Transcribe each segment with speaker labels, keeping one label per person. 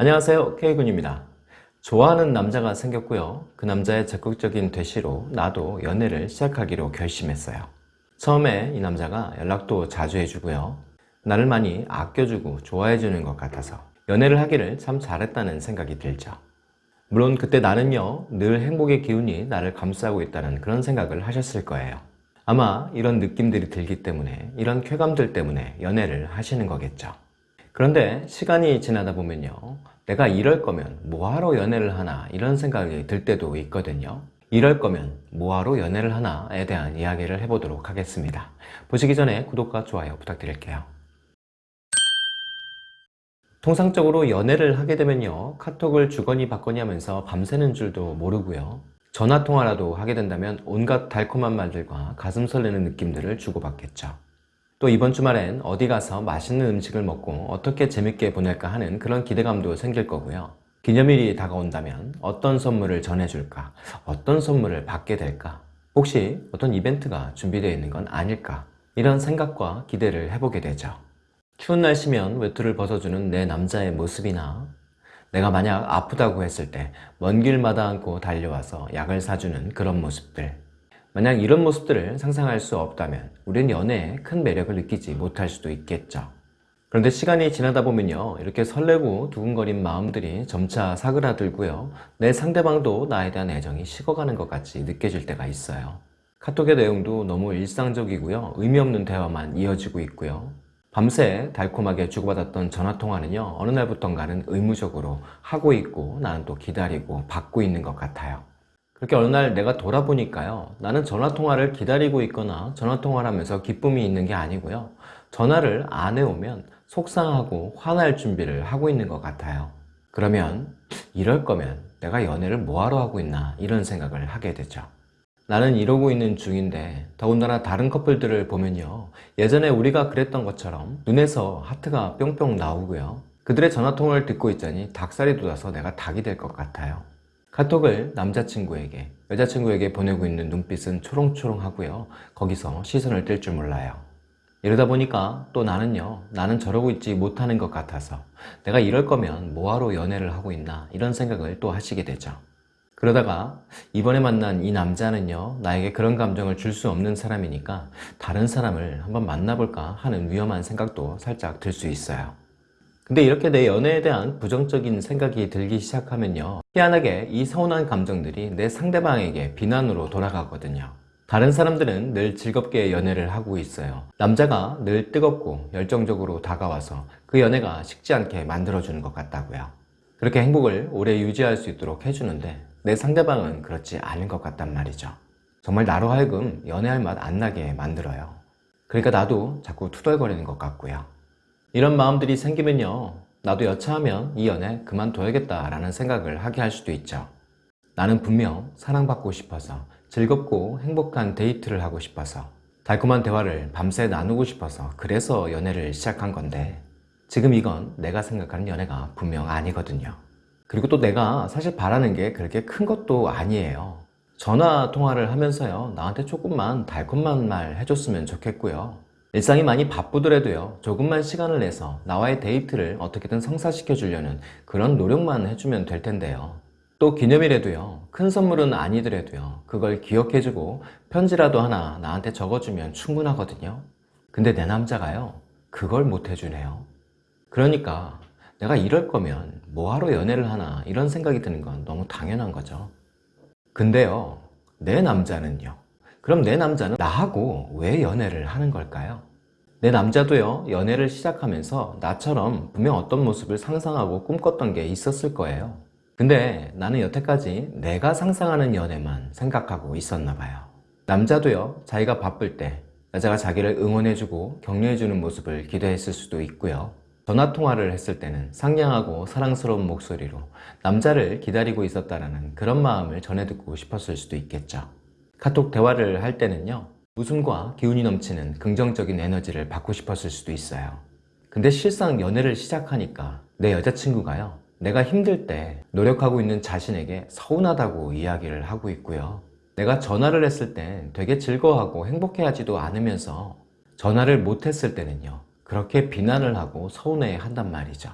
Speaker 1: 안녕하세요. K군입니다. 좋아하는 남자가 생겼고요. 그 남자의 적극적인 대시로 나도 연애를 시작하기로 결심했어요. 처음에 이 남자가 연락도 자주 해주고요. 나를 많이 아껴주고 좋아해주는 것 같아서 연애를 하기를 참 잘했다는 생각이 들죠. 물론 그때 나는요 늘 행복의 기운이 나를 감싸고 있다는 그런 생각을 하셨을 거예요. 아마 이런 느낌들이 들기 때문에 이런 쾌감들 때문에 연애를 하시는 거겠죠 그런데 시간이 지나다 보면요. 내가 이럴 거면 뭐하러 연애를 하나 이런 생각이 들 때도 있거든요. 이럴 거면 뭐하러 연애를 하나에 대한 이야기를 해보도록 하겠습니다. 보시기 전에 구독과 좋아요 부탁드릴게요. 통상적으로 연애를 하게 되면요. 카톡을 주거니 받거니 하면서 밤새는 줄도 모르고요. 전화통화라도 하게 된다면 온갖 달콤한 말들과 가슴 설레는 느낌들을 주고받겠죠 또 이번 주말엔 어디 가서 맛있는 음식을 먹고 어떻게 재밌게 보낼까 하는 그런 기대감도 생길 거고요. 기념일이 다가온다면 어떤 선물을 전해줄까? 어떤 선물을 받게 될까? 혹시 어떤 이벤트가 준비되어 있는 건 아닐까? 이런 생각과 기대를 해보게 되죠. 추운 날씨면 외투를 벗어주는 내 남자의 모습이나 내가 만약 아프다고 했을 때 먼 길 마다 안고 달려와서 약을 사주는 그런 모습들 만약 이런 모습들을 상상할 수 없다면 우리는 연애에 큰 매력을 느끼지 못할 수도 있겠죠. 그런데 시간이 지나다 보면요. 이렇게 설레고 두근거린 마음들이 점차 사그라들고요. 내 상대방도 나에 대한 애정이 식어가는 것 같이 느껴질 때가 있어요. 카톡의 내용도 너무 일상적이고요. 의미 없는 대화만 이어지고 있고요. 밤새 달콤하게 주고받았던 전화통화는요. 어느 날부턴가는 의무적으로 하고 있고 나는 또 기다리고 받고 있는 것 같아요 그렇게 어느 날 내가 돌아보니까요. 나는 전화통화를 기다리고 있거나 전화통화를 하면서 기쁨이 있는 게 아니고요. 전화를 안 해오면 속상하고 화날 준비를 하고 있는 것 같아요. 그러면 이럴 거면 내가 연애를 뭐하러 하고 있나 이런 생각을 하게 되죠. 나는 이러고 있는 중인데 더군다나 다른 커플들을 보면요. 예전에 우리가 그랬던 것처럼 눈에서 하트가 뿅뿅 나오고요. 그들의 전화통화를 듣고 있자니 닭살이 돋아서 내가 닭이 될 것 같아요 카톡을 남자친구에게 여자친구에게 보내고 있는 눈빛은 초롱초롱하고요. 거기서 시선을 뗄 줄 몰라요. 이러다 보니까 또 나는요. 나는 저러고 있지 못하는 것 같아서 내가 이럴 거면 뭐하러 연애를 하고 있나 이런 생각을 또 하시게 되죠. 그러다가 이번에 만난 이 남자는요. 나에게 그런 감정을 줄 수 없는 사람이니까 다른 사람을 한번 만나볼까 하는 위험한 생각도 살짝 들 수 있어요 근데 이렇게 내 연애에 대한 부정적인 생각이 들기 시작하면요. 희한하게 이 서운한 감정들이 내 상대방에게 비난으로 돌아가거든요. 다른 사람들은 늘 즐겁게 연애를 하고 있어요. 남자가 늘 뜨겁고 열정적으로 다가와서 그 연애가 식지 않게 만들어주는 것 같다고요. 그렇게 행복을 오래 유지할 수 있도록 해주는데 내 상대방은 그렇지 않은 것 같단 말이죠. 정말 나로 하여금 연애할 맛 안 나게 만들어요. 그러니까 나도 자꾸 투덜거리는 것 같고요 이런 마음들이 생기면요. 나도 여차하면 이 연애 그만둬야겠다 라는 생각을 하게 할 수도 있죠. 나는 분명 사랑받고 싶어서 즐겁고 행복한 데이트를 하고 싶어서 달콤한 대화를 밤새 나누고 싶어서 그래서 연애를 시작한 건데 지금 이건 내가 생각하는 연애가 분명 아니거든요. 그리고 또 내가 사실 바라는 게 그렇게 큰 것도 아니에요. 전화 통화를 하면서요. 나한테 조금만 달콤한 말 해줬으면 좋겠고요 일상이 많이 바쁘더라도요 조금만 시간을 내서 나와의 데이트를 어떻게든 성사시켜 주려는 그런 노력만 해주면 될 텐데요. 또 기념일에도요 큰 선물은 아니더라도요 그걸 기억해주고 편지라도 하나 나한테 적어주면 충분하거든요. 근데 내 남자가요 그걸 못 해주네요. 그러니까 내가 이럴 거면 뭐하러 연애를 하나 이런 생각이 드는 건 너무 당연한 거죠. 근데요 내 남자는요 그럼 내 남자는 나하고 왜 연애를 하는 걸까요? 내 남자도요 연애를 시작하면서 나처럼 분명 어떤 모습을 상상하고 꿈꿨던 게 있었을 거예요. 근데 나는 여태까지 내가 상상하는 연애만 생각하고 있었나 봐요. 남자도요 자기가 바쁠 때 여자가 자기를 응원해주고 격려해주는 모습을 기대했을 수도 있고요. 전화통화를 했을 때는 상냥하고 사랑스러운 목소리로 남자를 기다리고 있었다는 그런 마음을 전해듣고 싶었을 수도 있겠죠 카톡 대화를 할 때는요 웃음과 기운이 넘치는 긍정적인 에너지를 받고 싶었을 수도 있어요. 근데 실상 연애를 시작하니까 내 여자친구가요 내가 힘들 때 노력하고 있는 자신에게 서운하다고 이야기를 하고 있고요. 내가 전화를 했을 때 되게 즐거워하고 행복해하지도 않으면서 전화를 못했을 때는요 그렇게 비난을 하고 서운해 한단 말이죠.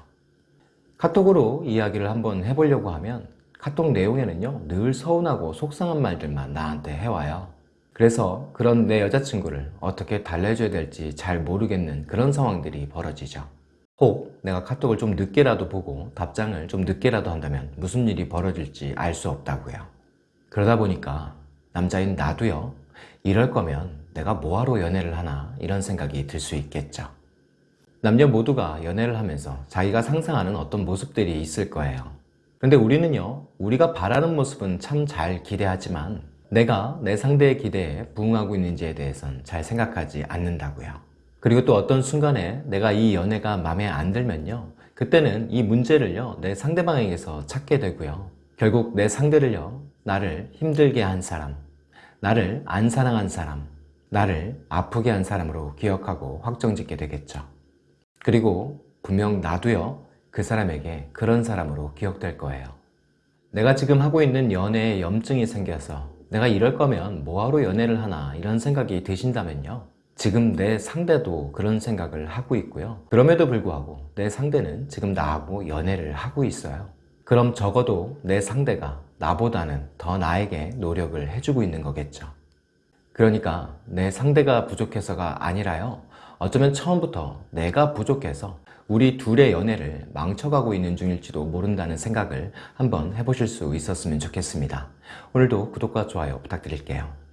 Speaker 1: 카톡으로 이야기를 한번 해보려고 하면 카톡 내용에는요 늘 서운하고 속상한 말들만 나한테 해와요. 그래서 그런 내 여자친구를 어떻게 달래줘야 될지 잘 모르겠는 그런 상황들이 벌어지죠. 혹 내가 카톡을 좀 늦게라도 보고 답장을 좀 늦게라도 한다면 무슨 일이 벌어질지 알 수 없다고요. 그러다 보니까 남자인 나도요 이럴 거면 내가 뭐하러 연애를 하나 이런 생각이 들 수 있겠죠. 남녀 모두가 연애를 하면서 자기가 상상하는 어떤 모습들이 있을 거예요 근데 우리는요 우리가 바라는 모습은 참 잘 기대하지만 내가 내 상대의 기대에 부응하고 있는지에 대해선 잘 생각하지 않는다고요. 그리고 또 어떤 순간에 내가 이 연애가 마음에 안 들면요 그때는 이 문제를요 내 상대방에게서 찾게 되고요. 결국 내 상대를요 나를 힘들게 한 사람 나를 안 사랑한 사람 나를 아프게 한 사람으로 기억하고 확정짓게 되겠죠. 그리고 분명 나도요 그 사람에게 그런 사람으로 기억될 거예요. 내가 지금 하고 있는 연애에 염증이 생겨서 내가 이럴 거면 뭐하러 연애를 하나 이런 생각이 드신다면요. 지금 내 상대도 그런 생각을 하고 있고요. 그럼에도 불구하고 내 상대는 지금 나하고 연애를 하고 있어요. 그럼 적어도 내 상대가 나보다는 더 나에게 노력을 해주고 있는 거겠죠. 그러니까 내 상대가 부족해서가 아니라요. 어쩌면 처음부터 내가 부족해서 우리 둘의 연애를 망쳐가고 있는 중일지도 모른다는 생각을 한번 해보실 수 있었으면 좋겠습니다. 오늘도 구독과 좋아요 부탁드릴게요